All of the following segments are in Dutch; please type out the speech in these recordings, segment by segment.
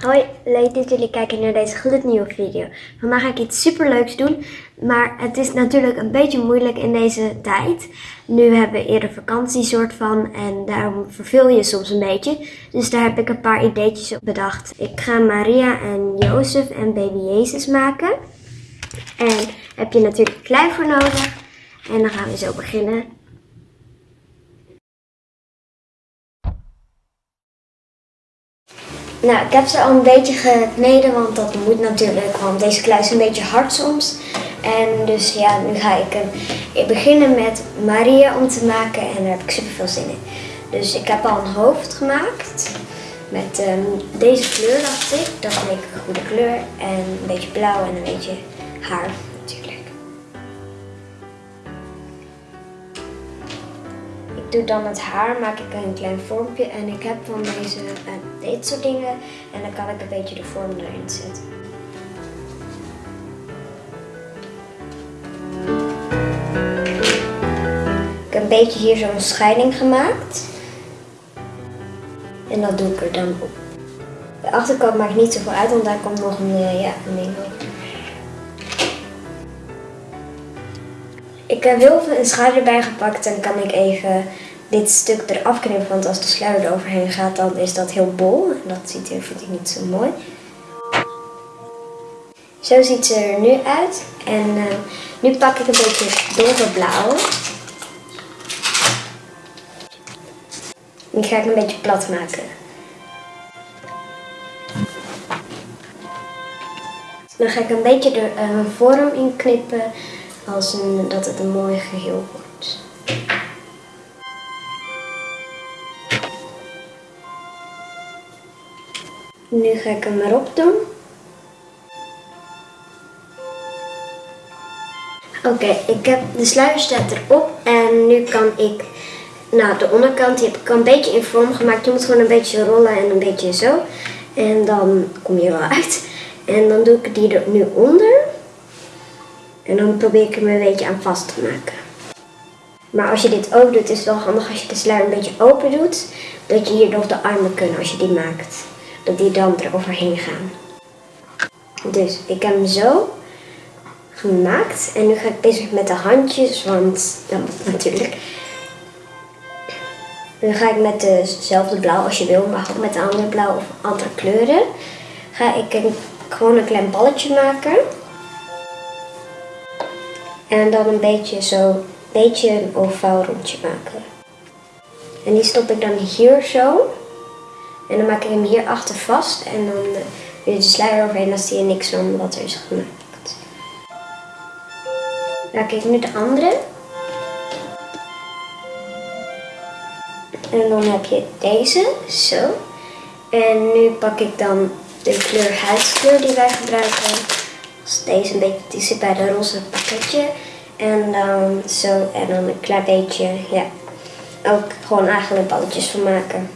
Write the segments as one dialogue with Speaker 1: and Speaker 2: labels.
Speaker 1: Hoi, leuk dat jullie kijken naar deze gloednieuwe video. Vandaag ga ik iets super leuks doen, maar het is natuurlijk een beetje moeilijk in deze tijd. Nu hebben we eerder vakantie soort van en daarom verveel je soms een beetje. Dus daar heb ik een paar ideetjes op bedacht. Ik ga Maria en Jozef en baby Jezus maken. En heb je natuurlijk klei voor nodig. En dan gaan we zo beginnen. Nou, ik heb ze al een beetje gekneden, want dat moet natuurlijk, want deze klei is een beetje hard soms. En dus ja, nu ga ik beginnen met Maria om te maken en daar heb ik super veel zin in. Dus ik heb al een hoofd gemaakt met ehm, deze kleur dacht ik. Dat leek een goede kleur en een beetje blauw en een beetje haar doe dan het haar, maak ik een klein vormpje en ik heb van deze, uh, dit soort dingen en dan kan ik een beetje de vorm erin zetten. Ik heb een beetje hier zo'n scheiding gemaakt. En dat doe ik er dan op. De achterkant maakt niet zoveel uit, want daar komt nog een, uh, ja, een op. Ik heb heel veel een schaar erbij gepakt en kan ik even dit stuk eraf knippen. Want als de sluier eroverheen gaat, dan is dat heel bol. En dat ziet er, vind ik niet zo mooi. Zo ziet ze er nu uit. En uh, nu pak ik een beetje donkerblauw. Die ga ik een beetje plat maken. Dan ga ik een beetje de uh, vorm in knippen als een, dat het een mooi geheel wordt. Nu ga ik hem erop doen. Oké, ik heb de sluier staat erop en nu kan ik, nou de onderkant die heb ik een beetje in vorm gemaakt. Je moet gewoon een beetje rollen en een beetje zo. En dan kom je wel uit. En dan doe ik die er nu onder. En dan probeer ik hem een beetje aan vast te maken. Maar als je dit ook doet, is het wel handig als je de sluier een beetje open doet. Dat je hier nog de armen kunnen als je die maakt. Dat die dan eroverheen gaan. Dus ik heb hem zo gemaakt. En nu ga ik bezig met de handjes, want dat moet natuurlijk. Dan ga ik met dezelfde blauw als je wil, maar ook met de andere blauw of andere kleuren. Ga ik een, gewoon een klein balletje maken. En dan een beetje zo, beetje een ovaal rondje maken. En die stop ik dan hier zo. En dan maak ik hem hier achter vast. En dan uh, weer de sluier overheen. Dan zie je niks van wat er is gemaakt. Nou, kijk nu de andere. En dan heb je deze, zo. En nu pak ik dan de kleur huidskleur die wij gebruiken. Deze een beetje, die zit bij de roze pakketje. En dan zo, en dan een klein beetje, ja, ook gewoon eigenlijk balletjes van maken.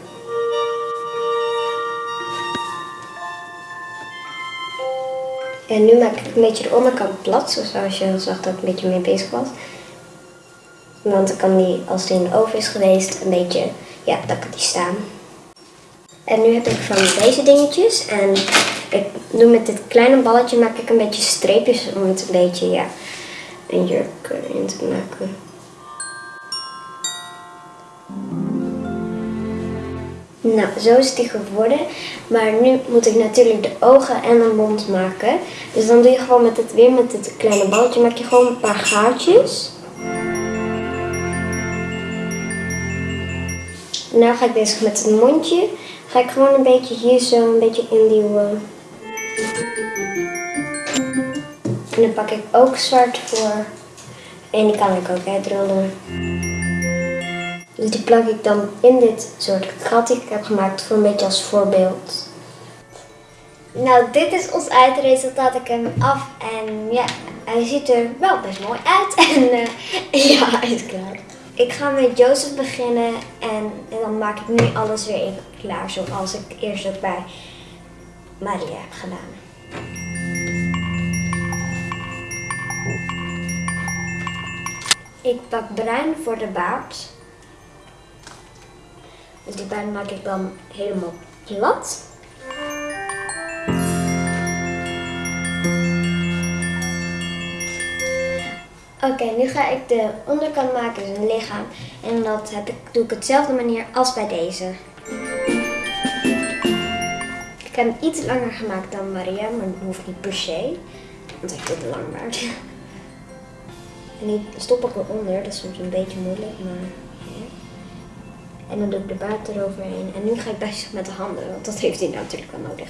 Speaker 1: En nu maak ik een beetje de onderkant plat, zoals je zag dat ik een beetje mee bezig was. Want dan kan die, als die in de oven is geweest, een beetje, ja, dan kan die staan. En nu heb ik van deze dingetjes. En ik doe met dit kleine balletje maak ik een beetje streepjes om het een beetje, ja, een jurk in te maken. Nou, zo is die geworden. Maar nu moet ik natuurlijk de ogen en de mond maken. Dus dan doe je gewoon met het weer met dit kleine balletje maak je gewoon een paar gaatjes. Nu ga ik bezig met het mondje. Ga ik gewoon een beetje hier zo een beetje induwen. En dan pak ik ook zwart voor. En die kan ik ook uitrollen. Dus die plak ik dan in dit soort gat die ik heb gemaakt voor een beetje als voorbeeld. Nou, dit is ons eindresultaat. Ik heb hem af en ja, hij ziet er wel best mooi uit. En uh, ja, hij is klaar. Ik ga met Jozef beginnen en, en, dan maak ik nu alles weer even klaar zoals ik eerst ook bij Maria heb gedaan. Ik pak bruin voor de baard. Dus die baard maak ik dan helemaal plat. Oké, nu ga ik de onderkant maken, dus een lichaam. En dat heb ik, doe ik op dezelfde manier als bij deze. Ik heb hem iets langer gemaakt dan Maria, maar dat hoeft niet per se. Want hij heeft lang baard. En die stop ik eronder, dat is soms een beetje moeilijk, maar... Ja. En dan doe ik de baard eroverheen. En nu ga ik bezig met de handen, want dat heeft hij natuurlijk wel nodig.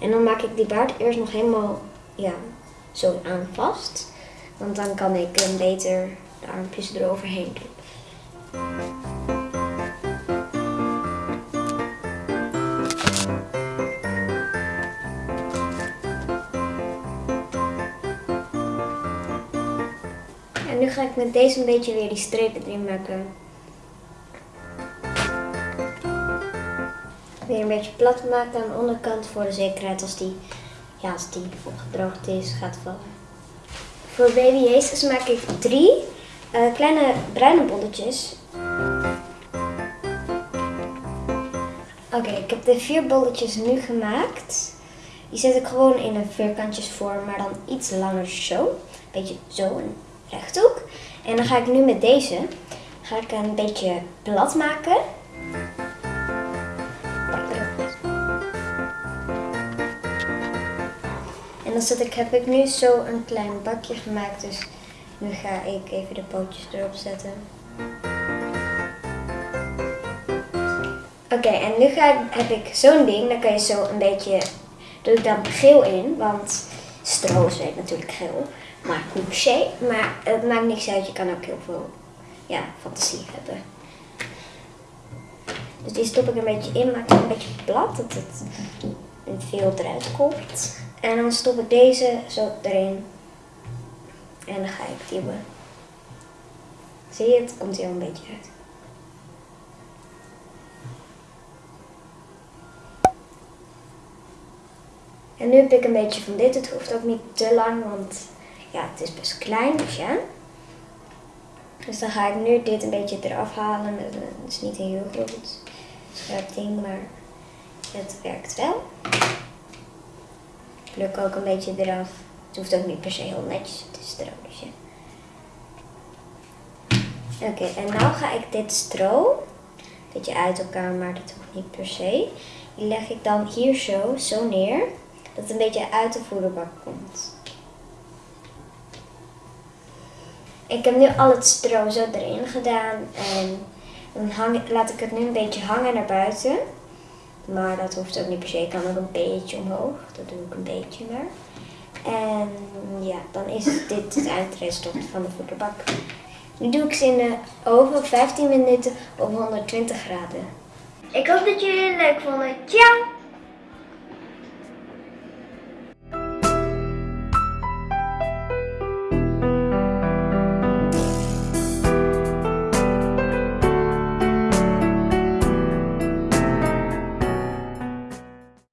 Speaker 1: En dan maak ik die baard eerst nog helemaal ja, zo aan vast. Want dan kan ik hem beter de armpjes eroverheen doen. En nu ga ik met deze een beetje weer die strepen erin maken. Weer een beetje plat maken aan de onderkant voor de zekerheid als die, ja, als die opgedroogd is, gaat vallen. Voor baby Jezus maak ik drie uh, kleine bruine bolletjes. Oké, ik heb de vier bolletjes nu gemaakt. Die zet ik gewoon in een vierkantjesvorm, maar dan iets langer zo. Beetje zo, een rechthoek. En dan ga ik nu met deze ga ik een beetje plat maken. dan zet ik, heb ik nu zo een klein bakje gemaakt. Dus nu ga ik even de pootjes erop zetten. Oké, en nu ga, heb ik zo'n ding. Dan kan je zo een beetje, doe ik dan geel in. Want stro is natuurlijk geel. Maar niet se. Maar het maakt niks uit. Je kan ook heel veel ja, fantasie hebben. Dus die stop ik een beetje in. Maak het een beetje plat. Dat het veel eruit komt. En dan stop ik deze zo erin. En dan ga ik duwen. Zie je, het komt hier een beetje uit. En nu heb ik een beetje van dit. Het hoeft ook niet te lang, want ja, het is best klein, dus ja. Dus dan ga ik nu dit een beetje eraf halen. Het is niet een heel groot scherp ding, maar het werkt wel pluk ook een beetje eraf. Het hoeft ook niet per se heel netjes, het is stro Oké, en nu ga ik dit stro, beetje uit elkaar, maar dat hoeft niet per se. Die leg ik dan hier zo, zo neer, dat het een beetje uit de voederbak komt. Ik heb nu al het stro zo erin gedaan en dan hang, laat ik het nu een beetje hangen naar buiten. Maar dat hoeft ook niet per se. Ik kan ook een beetje omhoog. Dat doe ik een beetje maar. En ja, dan is dit het eindresultaat van de voederbak. Nu doe ik ze in de oven 15 minuten op 120 graden. Ik hoop dat jullie het leuk vonden. Ciao!